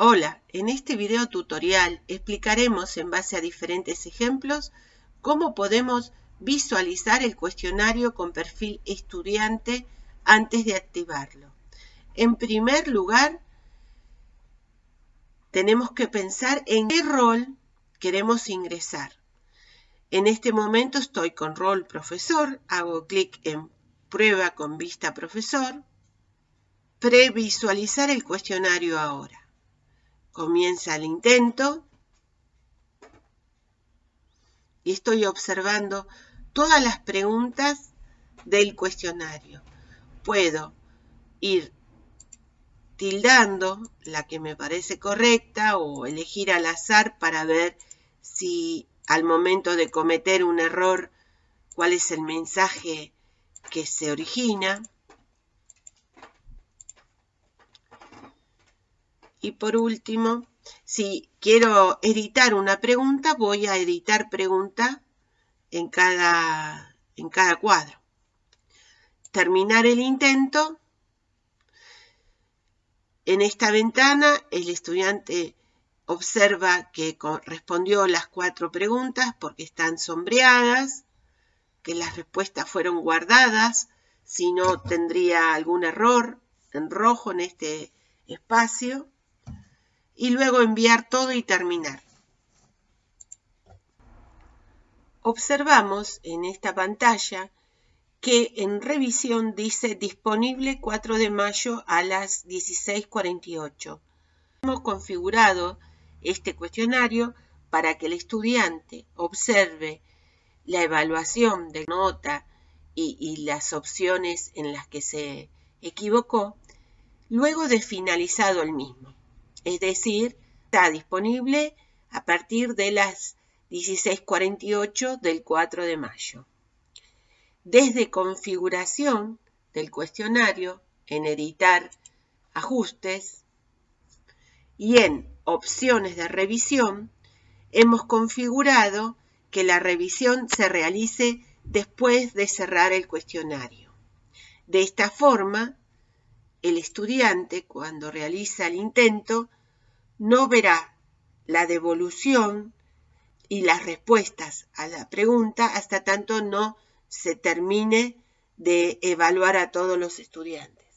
Hola, en este video tutorial explicaremos en base a diferentes ejemplos cómo podemos visualizar el cuestionario con perfil estudiante antes de activarlo. En primer lugar, tenemos que pensar en qué rol queremos ingresar. En este momento estoy con rol profesor, hago clic en prueba con vista profesor, previsualizar el cuestionario ahora. Comienza el intento y estoy observando todas las preguntas del cuestionario. Puedo ir tildando la que me parece correcta o elegir al azar para ver si al momento de cometer un error cuál es el mensaje que se origina. Y por último, si quiero editar una pregunta, voy a editar pregunta en cada, en cada cuadro. Terminar el intento. En esta ventana el estudiante observa que respondió las cuatro preguntas porque están sombreadas, que las respuestas fueron guardadas, si no tendría algún error en rojo en este espacio y luego enviar todo y terminar. Observamos en esta pantalla que en revisión dice disponible 4 de mayo a las 16.48. Hemos configurado este cuestionario para que el estudiante observe la evaluación de nota y, y, las opciones en las que se equivocó luego de finalizado el mismo es decir, está disponible a partir de las 16.48 del 4 de mayo. Desde configuración del cuestionario, en editar ajustes y en opciones de revisión, hemos configurado que la revisión se realice después de cerrar el cuestionario. De esta forma, el estudiante, cuando realiza el intento, no verá la devolución y las respuestas a la pregunta hasta tanto no se termine de evaluar a todos los estudiantes.